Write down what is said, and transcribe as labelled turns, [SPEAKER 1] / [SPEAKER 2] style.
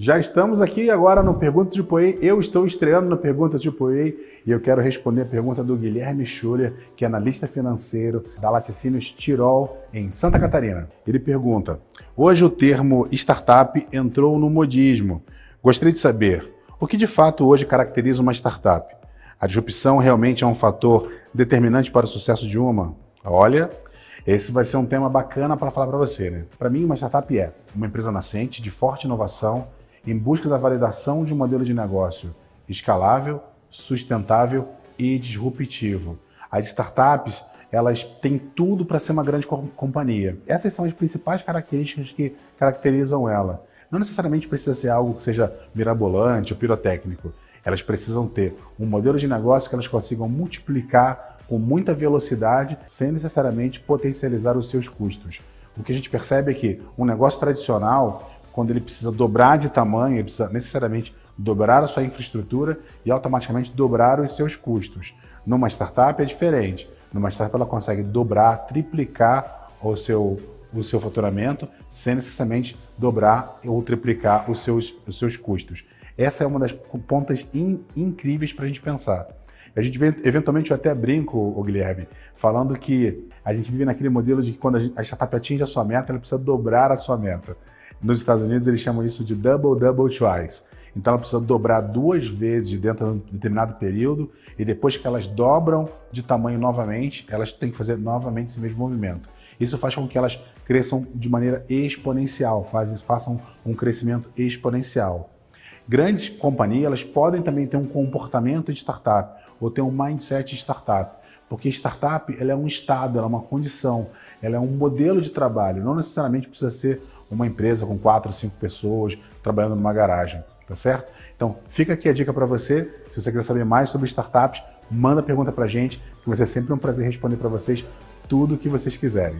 [SPEAKER 1] Já estamos aqui agora no Perguntas de Poei. Eu estou estreando no Perguntas de Poei e eu quero responder a pergunta do Guilherme Schuller, que é analista financeiro da Laticínios Tirol, em Santa Catarina. Ele pergunta, hoje o termo startup entrou no modismo. Gostaria de saber, o que de fato hoje caracteriza uma startup? A disrupção realmente é um fator determinante para o sucesso de uma? Olha, esse vai ser um tema bacana para falar para você. Né? Para mim, uma startup é uma empresa nascente, de forte inovação, em busca da validação de um modelo de negócio escalável, sustentável e disruptivo. As startups elas têm tudo para ser uma grande companhia. Essas são as principais características que caracterizam ela. Não necessariamente precisa ser algo que seja mirabolante ou pirotécnico. Elas precisam ter um modelo de negócio que elas consigam multiplicar com muita velocidade, sem necessariamente potencializar os seus custos. O que a gente percebe é que um negócio tradicional, quando ele precisa dobrar de tamanho, ele precisa necessariamente dobrar a sua infraestrutura e automaticamente dobrar os seus custos. Numa startup é diferente. Numa startup ela consegue dobrar, triplicar o seu, o seu faturamento sem necessariamente dobrar ou triplicar os seus, os seus custos. Essa é uma das pontas in, incríveis para a gente pensar. A gente eventualmente eu até brinco, o Guilherme, falando que a gente vive naquele modelo de que quando a, gente, a startup atinge a sua meta, ela precisa dobrar a sua meta. Nos Estados Unidos eles chamam isso de double, double twice. Então ela precisa dobrar duas vezes dentro de um determinado período e depois que elas dobram de tamanho novamente, elas têm que fazer novamente esse mesmo movimento. Isso faz com que elas cresçam de maneira exponencial, faz, façam um crescimento exponencial. Grandes companhias elas podem também ter um comportamento de startup, ou ter um mindset de startup. Porque startup ela é um estado, ela é uma condição, ela é um modelo de trabalho. Não necessariamente precisa ser uma empresa com quatro, cinco pessoas trabalhando numa garagem, tá certo? Então, fica aqui a dica para você. Se você quer saber mais sobre startups, manda pergunta para a gente, que vai ser sempre um prazer responder para vocês tudo o que vocês quiserem.